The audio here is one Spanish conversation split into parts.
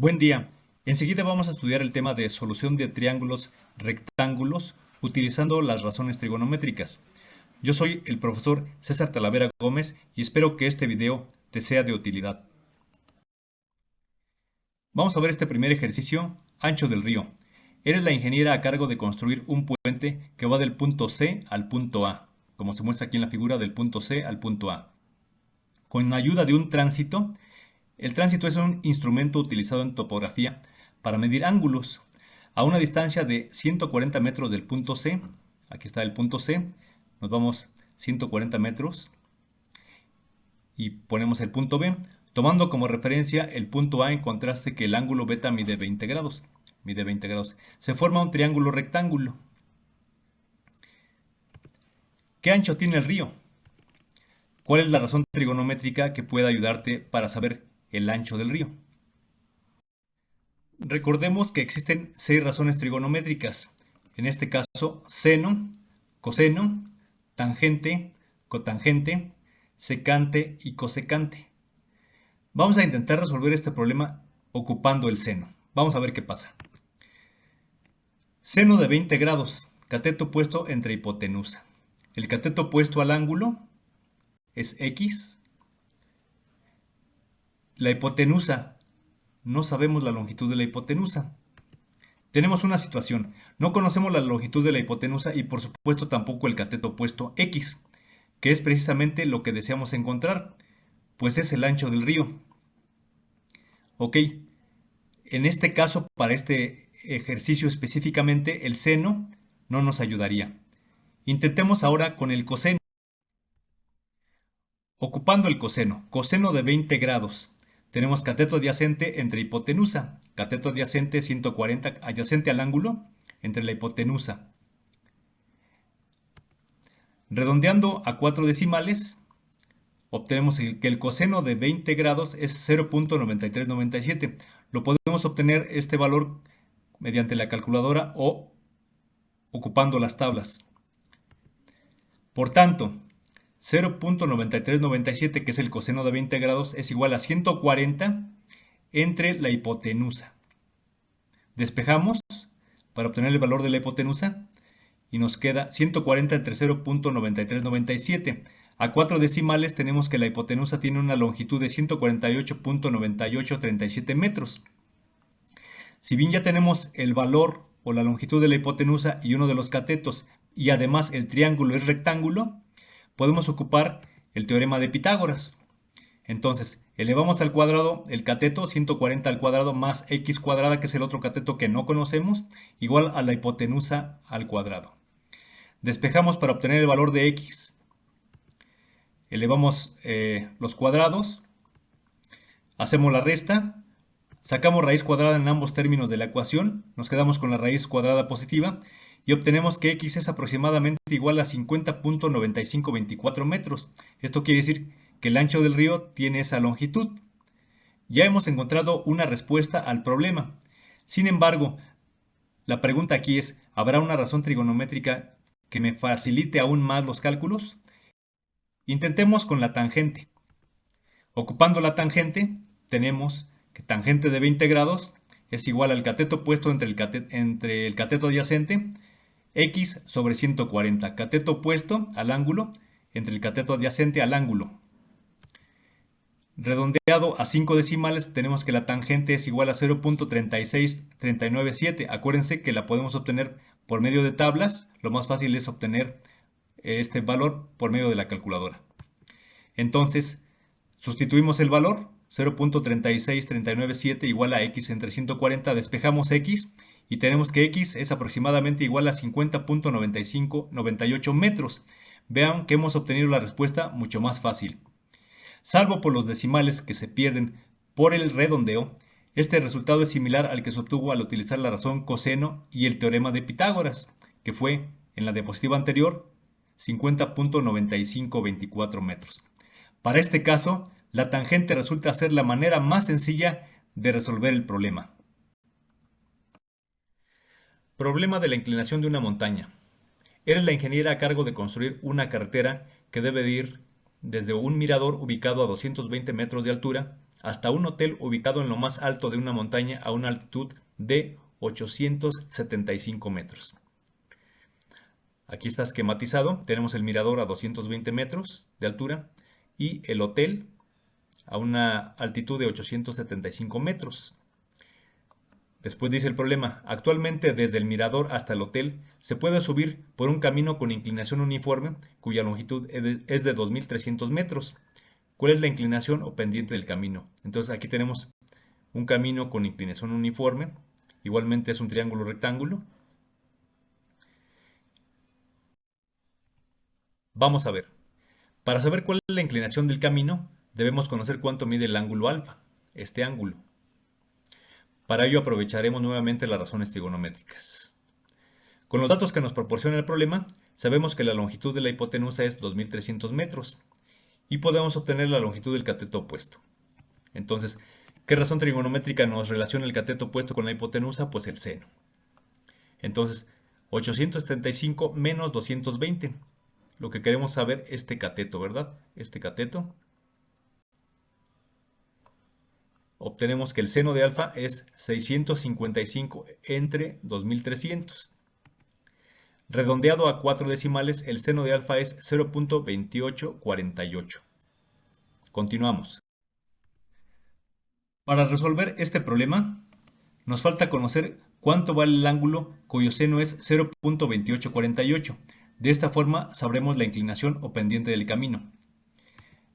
Buen día. Enseguida vamos a estudiar el tema de solución de triángulos rectángulos utilizando las razones trigonométricas. Yo soy el profesor César Talavera Gómez y espero que este video te sea de utilidad. Vamos a ver este primer ejercicio, ancho del río. Eres la ingeniera a cargo de construir un puente que va del punto C al punto A, como se muestra aquí en la figura del punto C al punto A. Con ayuda de un tránsito, el tránsito es un instrumento utilizado en topografía para medir ángulos. A una distancia de 140 metros del punto C, aquí está el punto C, nos vamos 140 metros y ponemos el punto B, tomando como referencia el punto A en contraste que el ángulo beta mide 20 grados. Mide 20 grados. Se forma un triángulo rectángulo. ¿Qué ancho tiene el río? ¿Cuál es la razón trigonométrica que puede ayudarte para saber el ancho del río. Recordemos que existen seis razones trigonométricas, en este caso seno, coseno, tangente, cotangente, secante y cosecante. Vamos a intentar resolver este problema ocupando el seno. Vamos a ver qué pasa. Seno de 20 grados, cateto puesto entre hipotenusa. El cateto puesto al ángulo es x la hipotenusa. No sabemos la longitud de la hipotenusa. Tenemos una situación. No conocemos la longitud de la hipotenusa y por supuesto tampoco el cateto opuesto x, que es precisamente lo que deseamos encontrar, pues es el ancho del río. Ok, en este caso, para este ejercicio específicamente, el seno no nos ayudaría. Intentemos ahora con el coseno. Ocupando el coseno, coseno de 20 grados tenemos cateto adyacente entre hipotenusa, cateto adyacente 140 adyacente al ángulo entre la hipotenusa. Redondeando a cuatro decimales, obtenemos que el coseno de 20 grados es 0.9397. Lo podemos obtener este valor mediante la calculadora o ocupando las tablas. Por tanto, 0.9397, que es el coseno de 20 grados, es igual a 140 entre la hipotenusa. Despejamos para obtener el valor de la hipotenusa y nos queda 140 entre 0.9397. A cuatro decimales tenemos que la hipotenusa tiene una longitud de 148.9837 metros. Si bien ya tenemos el valor o la longitud de la hipotenusa y uno de los catetos y además el triángulo es rectángulo, podemos ocupar el teorema de Pitágoras. Entonces, elevamos al cuadrado el cateto 140 al cuadrado más x cuadrada, que es el otro cateto que no conocemos, igual a la hipotenusa al cuadrado. Despejamos para obtener el valor de x. Elevamos eh, los cuadrados, hacemos la resta, sacamos raíz cuadrada en ambos términos de la ecuación, nos quedamos con la raíz cuadrada positiva y obtenemos que x es aproximadamente igual a 50.9524 metros. Esto quiere decir que el ancho del río tiene esa longitud. Ya hemos encontrado una respuesta al problema. Sin embargo, la pregunta aquí es, ¿habrá una razón trigonométrica que me facilite aún más los cálculos? Intentemos con la tangente. Ocupando la tangente, tenemos que tangente de 20 grados es igual al cateto puesto entre el, entre el cateto adyacente x sobre 140, cateto opuesto al ángulo entre el cateto adyacente al ángulo. Redondeado a 5 decimales tenemos que la tangente es igual a 0.36397. Acuérdense que la podemos obtener por medio de tablas. Lo más fácil es obtener este valor por medio de la calculadora. Entonces, sustituimos el valor 0.36397 igual a x entre 140, despejamos x y tenemos que x es aproximadamente igual a 50.9598 metros. Vean que hemos obtenido la respuesta mucho más fácil. Salvo por los decimales que se pierden por el redondeo, este resultado es similar al que se obtuvo al utilizar la razón coseno y el teorema de Pitágoras, que fue, en la diapositiva anterior, 50.9524 metros. Para este caso, la tangente resulta ser la manera más sencilla de resolver el problema. Problema de la inclinación de una montaña. Eres la ingeniera a cargo de construir una carretera que debe ir desde un mirador ubicado a 220 metros de altura hasta un hotel ubicado en lo más alto de una montaña a una altitud de 875 metros. Aquí está esquematizado. Tenemos el mirador a 220 metros de altura y el hotel a una altitud de 875 metros. Después dice el problema, actualmente desde el mirador hasta el hotel se puede subir por un camino con inclinación uniforme cuya longitud es de 2.300 metros. ¿Cuál es la inclinación o pendiente del camino? Entonces aquí tenemos un camino con inclinación uniforme, igualmente es un triángulo rectángulo. Vamos a ver, para saber cuál es la inclinación del camino, debemos conocer cuánto mide el ángulo alfa, este ángulo. Para ello aprovecharemos nuevamente las razones trigonométricas. Con los datos que nos proporciona el problema, sabemos que la longitud de la hipotenusa es 2300 metros y podemos obtener la longitud del cateto opuesto. Entonces, ¿qué razón trigonométrica nos relaciona el cateto opuesto con la hipotenusa? Pues el seno. Entonces, 875 menos 220. Lo que queremos saber es este cateto, ¿verdad? Este cateto obtenemos que el seno de alfa es 655 entre 2300. Redondeado a cuatro decimales, el seno de alfa es 0.2848. Continuamos. Para resolver este problema, nos falta conocer cuánto vale el ángulo cuyo seno es 0.2848. De esta forma sabremos la inclinación o pendiente del camino.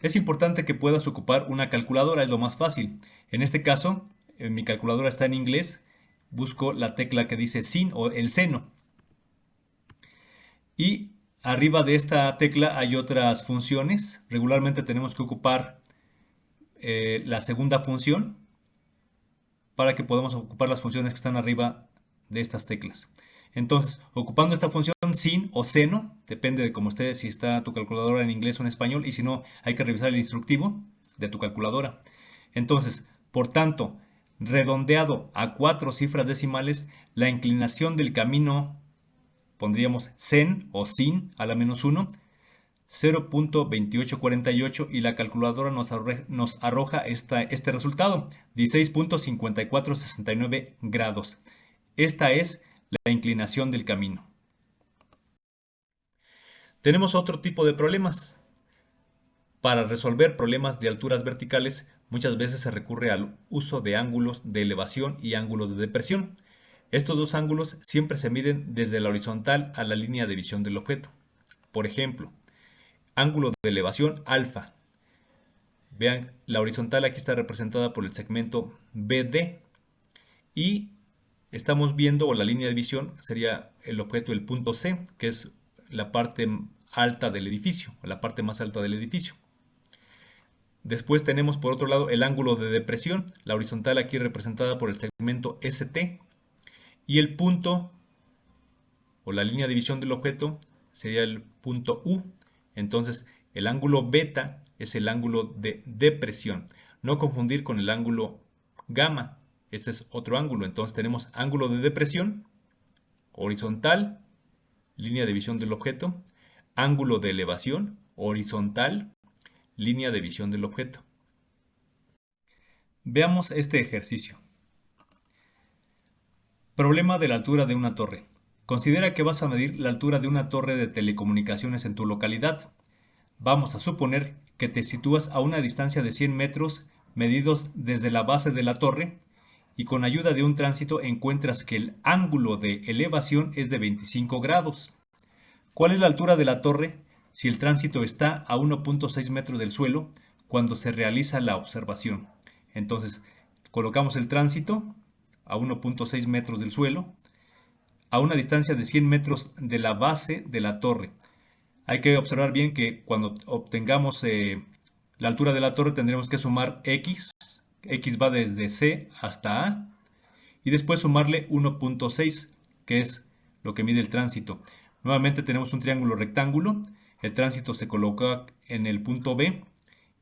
Es importante que puedas ocupar una calculadora, es lo más fácil. En este caso, eh, mi calculadora está en inglés, busco la tecla que dice sin o el seno. Y arriba de esta tecla hay otras funciones. Regularmente tenemos que ocupar eh, la segunda función para que podamos ocupar las funciones que están arriba de estas teclas. Entonces, ocupando esta función sin o seno, depende de cómo esté, si está tu calculadora en inglés o en español, y si no, hay que revisar el instructivo de tu calculadora. Entonces, por tanto, redondeado a cuatro cifras decimales, la inclinación del camino, pondríamos sen o sin a la menos 1, 0.2848 y la calculadora nos, arroja, este resultado, 16.5469 grados. Esta es la inclinación del camino. Tenemos otro tipo de problemas. Para resolver problemas de alturas verticales, muchas veces se recurre al uso de ángulos de elevación y ángulos de depresión. Estos dos ángulos siempre se miden desde la horizontal a la línea de visión del objeto. Por ejemplo, ángulo de elevación alfa. Vean, la horizontal aquí está representada por el segmento BD y estamos viendo, o la línea de visión sería el objeto, el punto C, que es la parte alta del edificio, la parte más alta del edificio. Después tenemos por otro lado el ángulo de depresión, la horizontal aquí representada por el segmento ST, y el punto o la línea de visión del objeto sería el punto U. Entonces el ángulo beta es el ángulo de depresión. No confundir con el ángulo gamma, este es otro ángulo. Entonces tenemos ángulo de depresión, horizontal, línea de visión del objeto, ángulo de elevación, horizontal, línea de visión del objeto. Veamos este ejercicio. Problema de la altura de una torre. Considera que vas a medir la altura de una torre de telecomunicaciones en tu localidad. Vamos a suponer que te sitúas a una distancia de 100 metros medidos desde la base de la torre y con ayuda de un tránsito encuentras que el ángulo de elevación es de 25 grados. ¿Cuál es la altura de la torre si el tránsito está a 1.6 metros del suelo cuando se realiza la observación? Entonces, colocamos el tránsito a 1.6 metros del suelo a una distancia de 100 metros de la base de la torre. Hay que observar bien que cuando obtengamos eh, la altura de la torre tendremos que sumar x x va desde C hasta A, y después sumarle 1.6, que es lo que mide el tránsito. Nuevamente tenemos un triángulo rectángulo, el tránsito se coloca en el punto B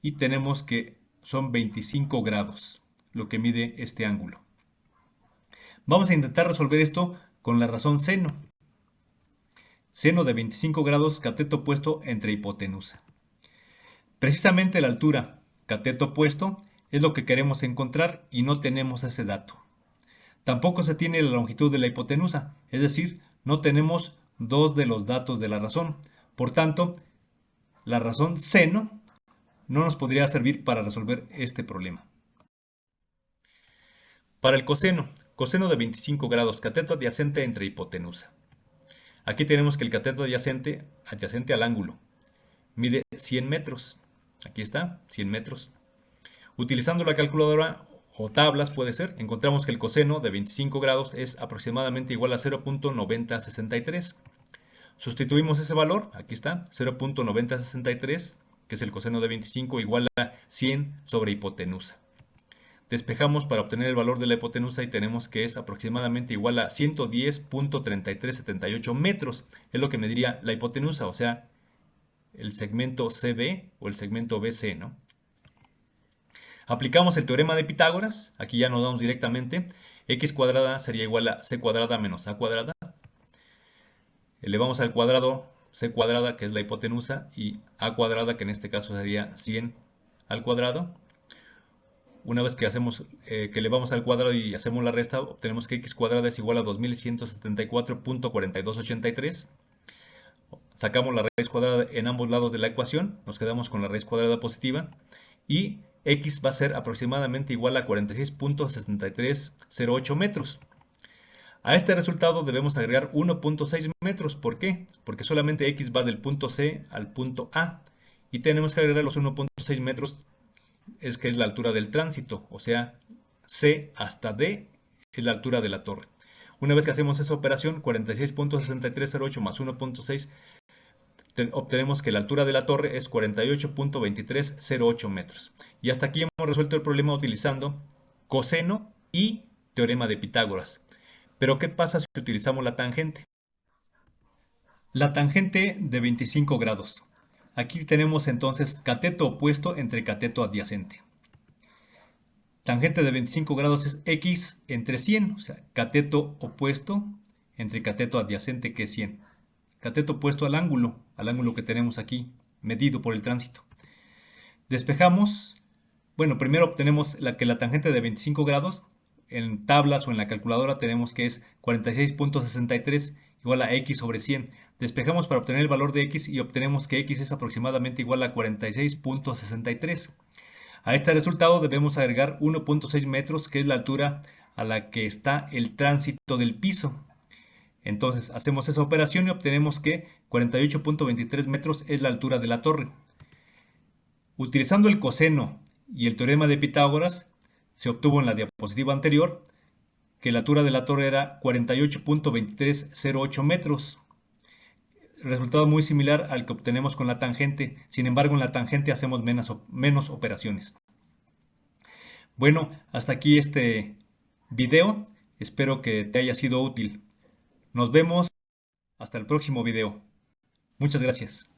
y tenemos que son 25 grados lo que mide este ángulo. Vamos a intentar resolver esto con la razón seno. Seno de 25 grados cateto opuesto entre hipotenusa. Precisamente la altura cateto opuesto es lo que queremos encontrar y no tenemos ese dato. Tampoco se tiene la longitud de la hipotenusa, es decir, no tenemos dos de los datos de la razón. Por tanto, la razón seno no nos podría servir para resolver este problema. Para el coseno, coseno de 25 grados, cateto adyacente entre hipotenusa. Aquí tenemos que el cateto adyacente, adyacente al ángulo, mide 100 metros. Aquí está, 100 metros. Utilizando la calculadora o tablas puede ser, encontramos que el coseno de 25 grados es aproximadamente igual a 0.9063. Sustituimos ese valor, aquí está, 0.9063, que es el coseno de 25 igual a 100 sobre hipotenusa. Despejamos para obtener el valor de la hipotenusa y tenemos que es aproximadamente igual a 110.3378 metros. Es lo que me diría la hipotenusa, o sea, el segmento CB o el segmento BC, ¿no? Aplicamos el teorema de Pitágoras, aquí ya nos damos directamente, x cuadrada sería igual a c cuadrada menos a cuadrada. Elevamos al cuadrado c cuadrada, que es la hipotenusa, y a cuadrada, que en este caso sería 100 al cuadrado. Una vez que hacemos eh, que elevamos al cuadrado y hacemos la resta, obtenemos que x cuadrada es igual a 2174.4283. Sacamos la raíz cuadrada en ambos lados de la ecuación, nos quedamos con la raíz cuadrada positiva y x va a ser aproximadamente igual a 46.6308 metros. A este resultado debemos agregar 1.6 metros. ¿Por qué? Porque solamente x va del punto C al punto A. Y tenemos que agregar los 1.6 metros, es que es la altura del tránsito. O sea, C hasta D es la altura de la torre. Una vez que hacemos esa operación, 46.6308 más 1.6 obtenemos que la altura de la torre es 48.2308 metros. Y hasta aquí hemos resuelto el problema utilizando coseno y teorema de Pitágoras. Pero ¿qué pasa si utilizamos la tangente? La tangente de 25 grados. Aquí tenemos entonces cateto opuesto entre cateto adyacente. Tangente de 25 grados es x entre 100, o sea, cateto opuesto entre cateto adyacente que es 100 cateto opuesto al ángulo, al ángulo que tenemos aquí, medido por el tránsito. Despejamos, bueno, primero obtenemos la, que la tangente de 25 grados, en tablas o en la calculadora tenemos que es 46.63 igual a x sobre 100. Despejamos para obtener el valor de x y obtenemos que x es aproximadamente igual a 46.63. A este resultado debemos agregar 1.6 metros, que es la altura a la que está el tránsito del piso. Entonces hacemos esa operación y obtenemos que 48.23 metros es la altura de la torre. Utilizando el coseno y el teorema de Pitágoras, se obtuvo en la diapositiva anterior que la altura de la torre era 48.2308 metros. Resultado muy similar al que obtenemos con la tangente, sin embargo en la tangente hacemos menos, operaciones. Bueno, hasta aquí este video, espero que te haya sido útil. Nos vemos hasta el próximo video. Muchas gracias.